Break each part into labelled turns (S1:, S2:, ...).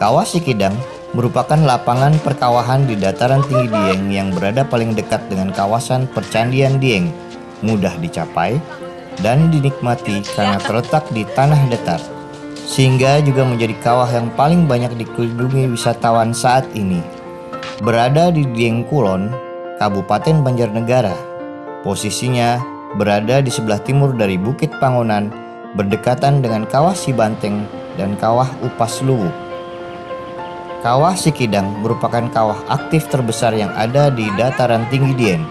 S1: Kawah Sikidang merupakan lapangan perkawahan di dataran tinggi Dieng yang berada paling dekat dengan kawasan percandian Dieng, mudah dicapai dan dinikmati karena terletak di tanah datar, sehingga juga menjadi kawah yang paling banyak dikunjungi wisatawan saat ini. Berada di Dieng Kulon, Kabupaten Banjarnegara, posisinya berada di sebelah timur dari Bukit Pangonan, berdekatan dengan Kawah Sibanteng dan Kawah Upas Luwu. Kawah Sikidang merupakan kawah aktif terbesar yang ada di dataran tinggi Dieng.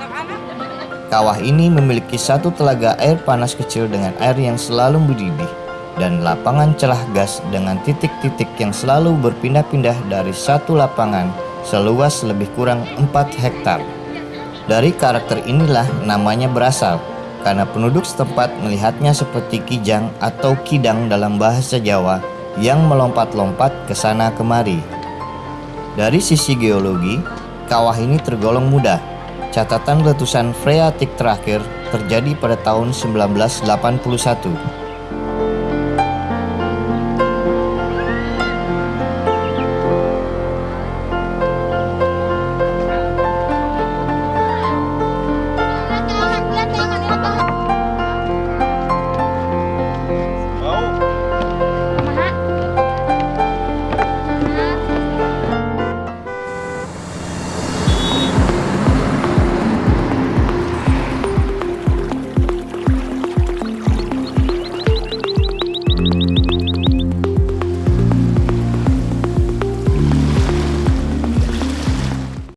S1: Kawah ini memiliki satu telaga air panas kecil dengan air yang selalu mendidih dan lapangan celah gas dengan titik-titik yang selalu berpindah-pindah dari satu lapangan seluas lebih kurang 4 hektar. Dari karakter inilah namanya berasal, karena penduduk setempat melihatnya seperti kijang atau kidang dalam bahasa Jawa yang melompat-lompat ke sana kemari. Dari sisi geologi, kawah ini tergolong muda. Catatan letusan freatik terakhir terjadi pada tahun 1981